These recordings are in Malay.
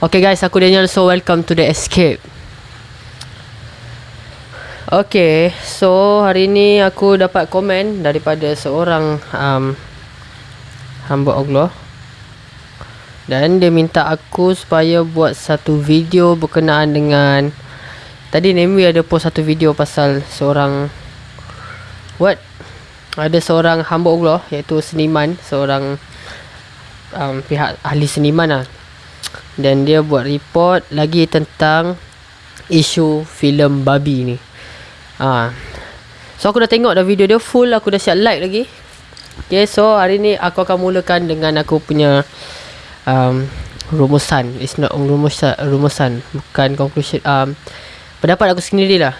Okay guys, aku Daniel so welcome to the escape. Okay, so hari ni aku dapat komen daripada seorang um, hamba Allah. Dan dia minta aku supaya buat satu video berkenaan dengan tadi Nemi ada post satu video pasal seorang what? Ada seorang hamba Allah iaitu seniman seorang um, pihak ahli seniman lah dan dia buat report lagi tentang isu filem babi ni. Ha. So aku dah tengok dah video dia full aku dah siap like lagi. Okay so hari ni aku akan mulakan dengan aku punya um, rumusan. It's not rumusan, rumusan bukan conclusion. Um, pendapat aku sendiri lah.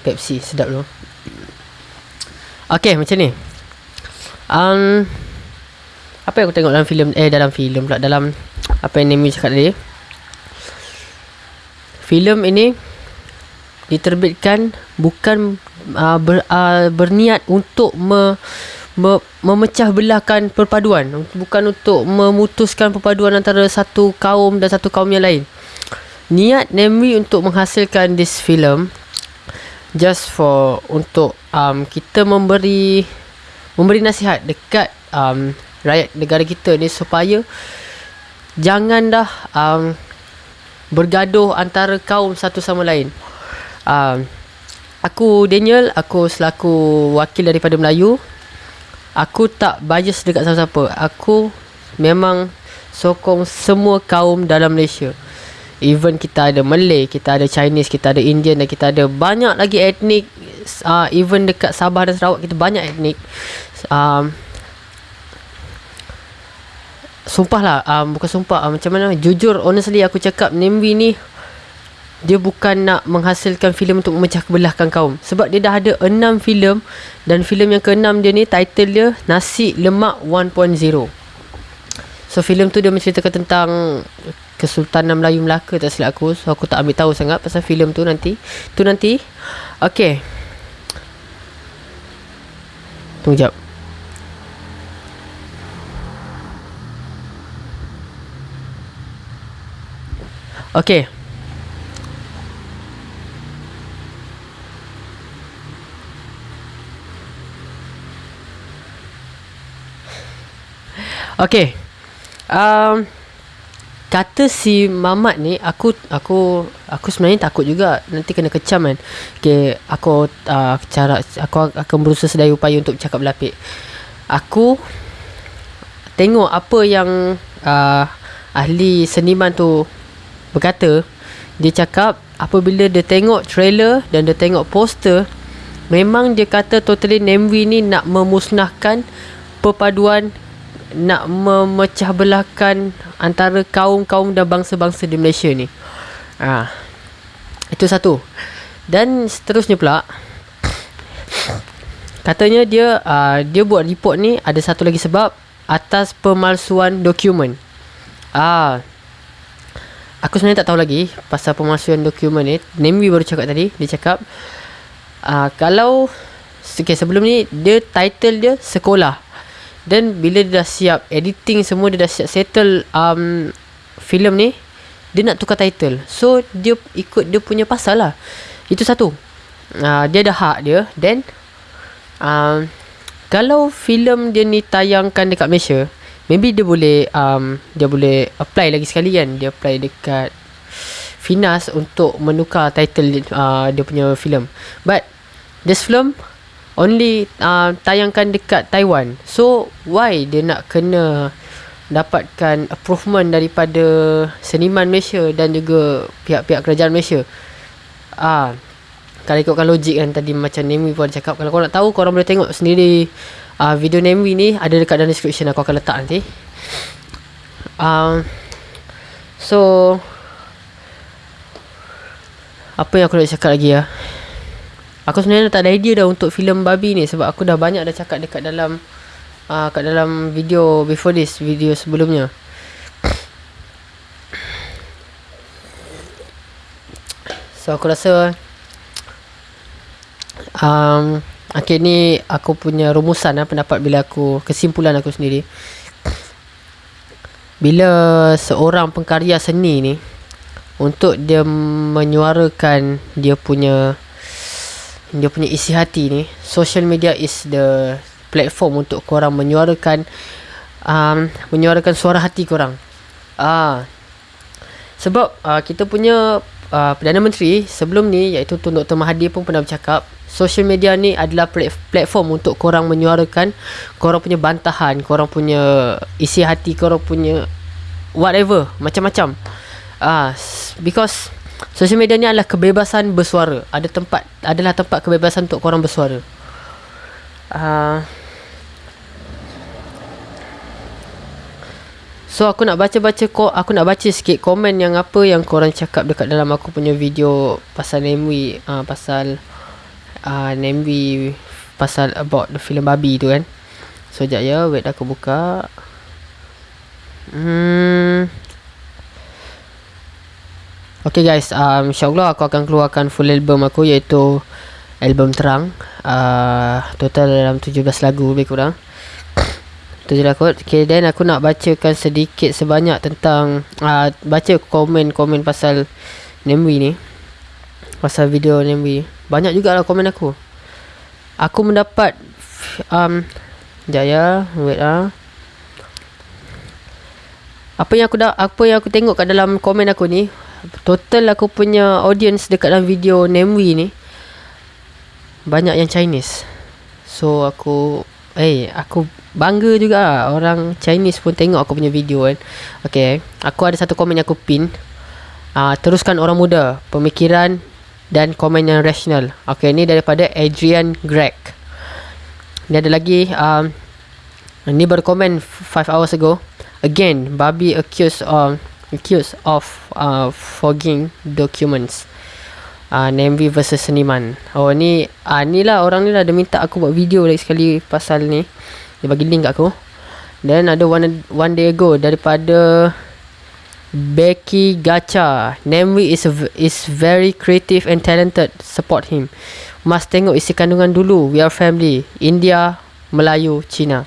Pepsi sedap tu. Okay macam ni. Um, apa yang aku tengok dalam filem eh dalam filem pula dalam apa yang Nemi cakap tadi? Filem ini diterbitkan bukan uh, ber, uh, berniat untuk me, me, memecah belahkan perpaduan. Bukan untuk memutuskan perpaduan antara satu kaum dan satu kaum yang lain. Niat Nemi untuk menghasilkan this film just for untuk um, kita memberi memberi nasihat dekat um, rakyat negara kita ni supaya jangan dah um, bergaduh antara kaum satu sama lain. Um, aku Daniel, aku selaku wakil daripada Melayu. Aku tak bias dekat siapa-siapa. Aku memang sokong semua kaum dalam Malaysia. Even kita ada Malay, kita ada Chinese, kita ada Indian dan kita ada banyak lagi etnik. Uh, even dekat Sabah dan Sarawak kita banyak etnik. Um, sumpah lah um, bukan sumpah um, macam mana? Jujur honestly aku cakap Nembi ni dia bukan nak menghasilkan filem untuk memecah kebelahkan kaum. Sebab dia dah ada 6 filem dan filem yang ke-6 dia ni title dia Nasi Lemak 1.0 so filem tu dia menceritakan tentang Kesultanan Melayu Melaka tak silap aku. So aku tak ambil tahu sangat pasal filem tu nanti. Tu nanti. Okay Tunggu jap Okay. Okay. Um, kata si Mamat ni aku aku aku sebenarnya takut juga nanti kena kecam kan. Okay, aku uh, cara aku akan berusaha sedaya upaya untuk cakap berlapik. Aku tengok apa yang uh, ahli seniman tu berkata dia cakap apabila dia tengok trailer dan dia tengok poster memang dia kata totally Nemwi ni nak memusnahkan perpaduan nak memecah belahkan antara kaum-kaum dan bangsa-bangsa di Malaysia ni. Ah. Itu satu. Dan seterusnya pula katanya dia uh, dia buat report ni ada satu lagi sebab atas pemalsuan dokumen. Ah, Aku sebenarnya tak tahu lagi pasal pemalsuan dokumen ni. Nemwi baru cakap tadi. Dia cakap, uh, kalau okay, sebelum ni, dia title dia sekolah. Dan bila dia dah siap editing semua, dia dah siap settle um, filem ni, dia nak tukar title. So, dia ikut dia punya pasal lah. Itu satu. Uh, dia ada hak dia. Then, uh, kalau filem dia ni tayangkan dekat Malaysia, maybe dia boleh um, dia boleh apply lagi sekali kan. Dia apply dekat Finas untuk menukar title uh, dia punya filem. But this film only uh, tayangkan dekat Taiwan. So why dia nak kena dapatkan improvement daripada seniman Malaysia dan juga pihak-pihak kerajaan Malaysia? Ah uh, kalau ikutkan logik kan tadi macam Nemi pun cakap kalau korang nak tahu korang boleh tengok sendiri uh, video name ni ada dekat dalam description aku akan letak nanti. Um, so apa yang aku nak cakap lagi ya? Aku sebenarnya tak ada idea dah untuk filem babi ni sebab aku dah banyak dah cakap dekat dalam uh, kat dalam video before this video sebelumnya. So aku rasa um, Okay ni aku punya rumusan lah pendapat bila aku kesimpulan aku sendiri. bila seorang pengkarya seni ni untuk dia menyuarakan dia punya dia punya isi hati ni social media is the platform untuk korang menyuarakan um, menyuarakan suara hati korang ah sebab uh, kita punya uh, Perdana Menteri sebelum ni iaitu Tun Dr. Mahathir pun pernah bercakap social media ni adalah platform untuk korang menyuarakan korang punya bantahan korang punya isi hati korang punya whatever macam-macam. Ah because social media ni adalah kebebasan bersuara. Ada tempat adalah tempat kebebasan untuk korang bersuara. Uh, So aku nak baca-baca ko aku nak baca sikit komen yang apa yang korang cakap dekat dalam aku punya video pasal Nemwi uh, pasal uh, Nemwi pasal about the film babi tu kan. So jap ya wait aku buka. Hmm. Okay guys, um, insyaAllah aku akan keluarkan full album aku iaitu album terang. Uh, total dalam 17 lagu lebih kurang tu je lah kot okay, then aku nak bacakan sedikit sebanyak tentang uh, baca komen-komen pasal Nemwi ni pasal video Nemwi banyak jugalah komen aku. Aku mendapat um, jaya wait ah. Apa yang aku dah apa yang aku tengok kat dalam komen aku ni total aku punya audience dekat dalam video Nemwi ni banyak yang Chinese. So aku eh aku bangga juga lah. orang Chinese pun tengok aku punya video kan. Okay aku ada satu komen yang aku pin. Uh, teruskan orang muda. Pemikiran dan komen yang rational. Okay ni daripada Adrian Greg. Ni ada lagi um, ni baru komen 5 hours ago. Again babi accused of accused of uh, fogging documents. Uh, Nembi versus Seniman. Oh ni uh, ni lah orang ni lah dia minta aku buat video lagi sekali pasal ni. Dia bagi link kat aku. Then ada one one day ago daripada Becky Gacha. Nemwi is is very creative and talented. Support him. Must tengok isi kandungan dulu. We are family. India Melayu Cina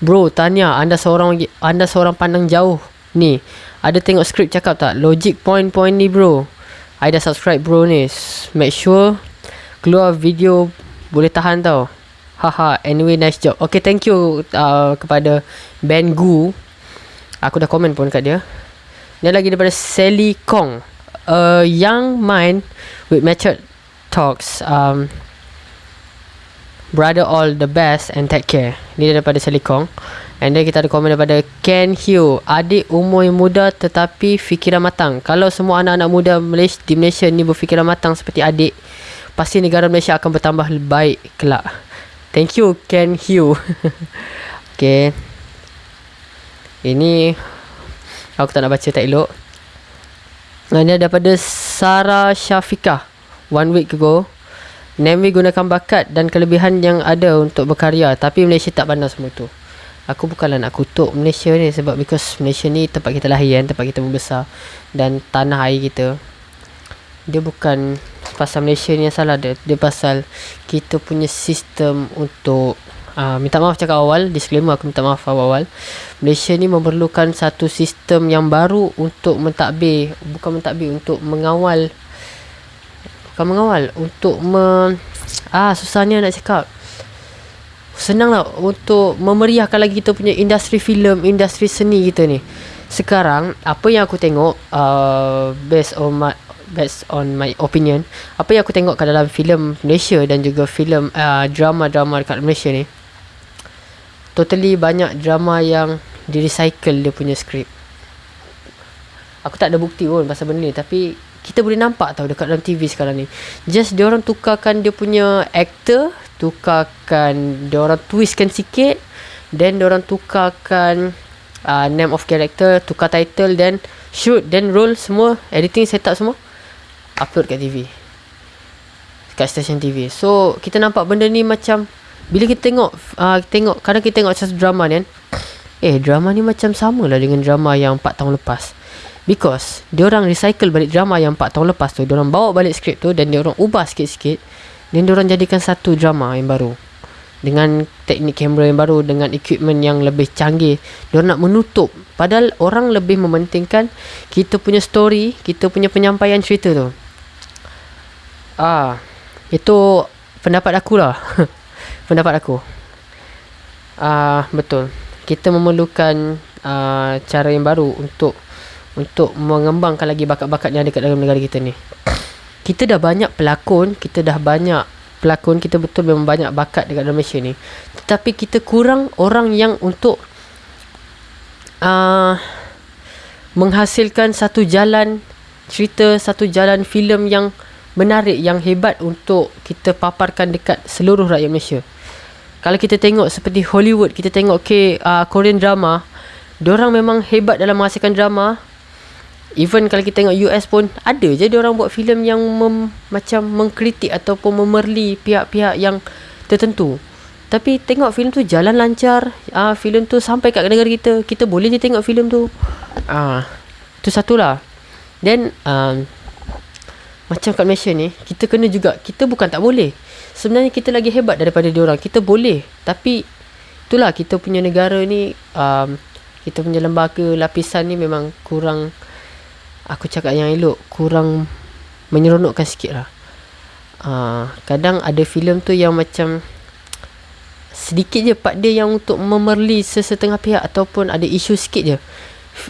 bro tanya anda seorang anda seorang pandang jauh ni. Ada tengok skrip cakap tak? Logic point-point ni bro. I dah subscribe bro ni. Make sure keluar video boleh tahan tau. Haha, anyway nice job. Okay, thank you uh, kepada Ben Gu. Aku dah komen pun kat dia. Dia lagi daripada Sally Kong. A young mind with matured talks. Um, brother all the best and take care. Ni daripada Sally Kong. And then kita ada komen daripada Ken Hugh. Adik umur yang muda tetapi fikiran matang. Kalau semua anak-anak muda Malaysia, di Malaysia ni berfikiran matang seperti adik, pasti negara Malaysia akan bertambah baik kelak. Thank you Ken Hugh Okay Ini Aku tak nak baca tak elok. Ini daripada Sarah Syafiqah. One week ago Nemi gunakan bakat dan kelebihan yang ada untuk berkarya Tapi Malaysia tak pandang semua tu. Aku bukanlah nak kutuk Malaysia ni Sebab because Malaysia ni tempat kita lahir kan Tempat kita membesar Dan tanah air kita. Dia bukan pasal Malaysia ni yang salah dia dia pasal kita punya sistem untuk uh, minta maaf cakap awal disclaimer aku minta maaf awal-awal. Malaysia ni memerlukan satu sistem yang baru untuk mentadbir bukan mentadbir untuk mengawal. Bukan mengawal untuk me, ah susahnya nak cakap. Senang lah untuk memeriahkan lagi kita punya industri filem industri seni kita ni. Sekarang apa yang aku tengok uh, based on my, based on my opinion apa yang aku tengok kat dalam filem Malaysia dan juga filem uh, drama-drama dekat Malaysia ni totally banyak drama yang di recycle dia punya skrip aku tak ada bukti pun pasal benda ni tapi kita boleh nampak tau dekat dalam TV sekarang ni. Just dia orang tukarkan dia punya actor tukarkan dia orang twistkan sikit then dia orang tukarkan uh, name of character tukar title then shoot then roll semua editing set up semua upload kat TV kat stesen TV so kita nampak benda ni macam bila kita tengok uh, tengok kadang kita tengok satu drama ni kan eh drama ni macam sama lah dengan drama yang 4 tahun lepas. Because dia orang recycle balik drama yang 4 tahun lepas tu. Dia orang bawa balik skrip tu dan dia orang ubah sikit-sikit. Dan dia orang jadikan satu drama yang baru. Dengan teknik kamera yang baru dengan equipment yang lebih canggih. Dia nak menutup. Padahal orang lebih mementingkan kita punya story kita punya penyampaian cerita tu. Ah itu pendapat aku lah pendapat aku. Ah betul. Kita memerlukan uh, cara yang baru untuk untuk mengembangkan lagi bakat-bakat yang ada kat dalam negara kita ni. Kita dah banyak pelakon kita dah banyak pelakon kita betul memang banyak bakat dekat dalam Malaysia ni. Tetapi kita kurang orang yang untuk uh, menghasilkan satu jalan cerita satu jalan filem yang menarik yang hebat untuk kita paparkan dekat seluruh rakyat Malaysia kalau kita tengok seperti Hollywood kita tengok okay, uh, Korean drama orang memang hebat dalam menghasilkan drama Even kalau kita tengok US pun ada je orang buat filem yang mem, macam mengkritik ataupun memerli pihak-pihak yang tertentu. Tapi tengok filem tu jalan lancar, ah uh, filem tu sampai kat negara kita, kita boleh je tengok filem tu. Ah, uh, tu satulah. Then um, macam kat Malaysia ni, kita kena juga kita bukan tak boleh. Sebenarnya kita lagi hebat daripada dia orang. Kita boleh, tapi itulah kita punya negara ni um, kita punya lembaga lapisan ni memang kurang aku cakap yang elok kurang menyeronokkan sikit lah uh, kadang ada filem tu yang macam sedikit je part dia yang untuk memerli sesetengah pihak ataupun ada isu sikit je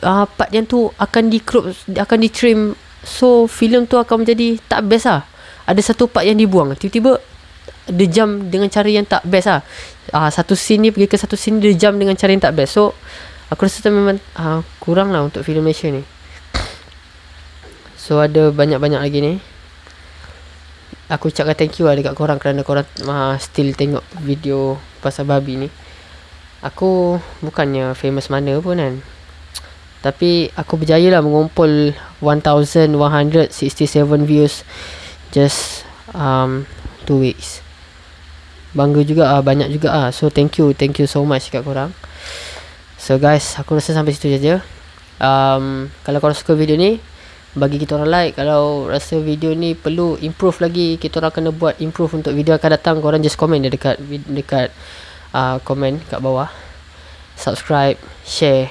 uh, part yang tu akan di crop akan di trim so filem tu akan menjadi tak best lah. Ada satu part yang dibuang. Tiba-tiba dia jam dengan cara yang tak best lah. Uh, satu scene ni pergi ke satu scene dia jam dengan cara yang tak best. So aku rasa tu memang uh, kurang lah untuk filem Malaysia ni. So ada banyak-banyak lagi ni. Aku ucapkan thank you lah dekat korang Kerana korang uh, still tengok video pasal babi ni. Aku bukannya famous mana pun kan Tapi aku berjaya lah mengumpul 1167 views Just um, 2 weeks Bangga juga ah banyak juga ah. So thank you, thank you so much kat korang. So guys, aku rasa sampai situ saja. Um, kalau korang suka video ni, bagi kita orang like kalau rasa video ni perlu improve lagi kita orang kena buat improve untuk video akan datang korang just komen dia dekat dekat uh, komen kat bawah subscribe share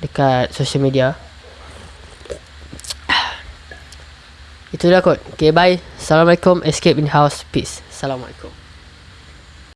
dekat social media. Itu dah kot. Okay bye. Assalamualaikum. Escape in house peace. Assalamualaikum